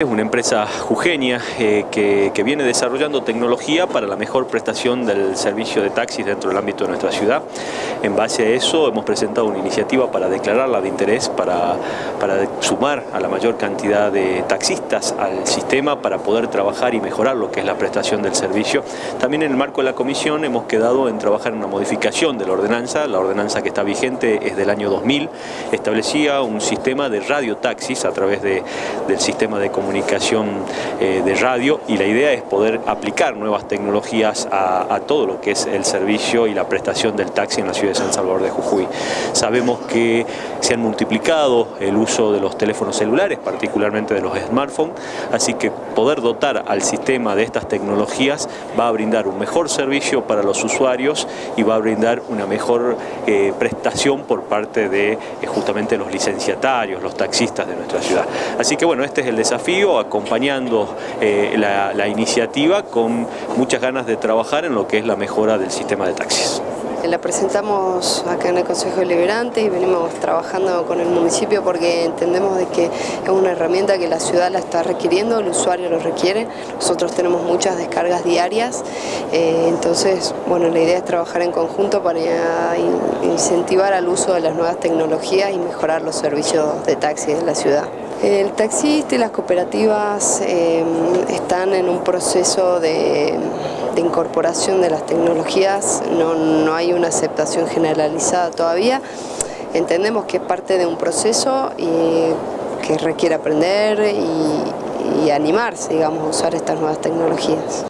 Es una empresa jujeña eh, que, viene desarrollando tecnología para la mejor prestación del servicio de taxis dentro del ámbito de nuestra ciudad. En base a eso hemos presentado una iniciativa para declararla de interés, para, sumar a la mayor cantidad de taxistas al sistema para poder trabajar y mejorar lo que es la prestación del servicio. También en el marco de la comisión hemos quedado en trabajar en una modificación de la ordenanza. La ordenanza que está vigente es del año 2000. Establecía un sistema de radiotaxis a través de, del sistema de comunicación comunicación eh, de radio y la idea es poder aplicar nuevas tecnologías a, todo lo que es el servicio y la prestación del taxi en la ciudad de San Salvador de Jujuy. Sabemos que se han multiplicado el uso de los teléfonos celulares, particularmente de los smartphones, así que poder dotar al sistema de estas tecnologías va a brindar un mejor servicio para los usuarios y va a brindar una mejor eh, prestación por parte de eh, justamente los licenciatarios, los taxistas de nuestra ciudad. Así que bueno, este es el desafío acompañando eh, la, iniciativa con muchas ganas de trabajar en lo que es la mejora del sistema de taxis. La presentamos acá en el Consejo Deliberante y venimos trabajando con el municipio porque entendemos de que es una herramienta que la ciudad la está requiriendo, el usuario lo requiere. Nosotros tenemos muchas descargas diarias, eh, entonces bueno, la idea es trabajar en conjunto para incentivar al uso de las nuevas tecnologías y mejorar los servicios de taxi de la ciudad. El taxista y las cooperativas eh, están en un proceso de, de, incorporación de las tecnologías, no, no hay una aceptación generalizada todavía. Entendemos que es parte de un proceso y que requiere aprender y, y animarse digamos, a usar estas nuevas tecnologías.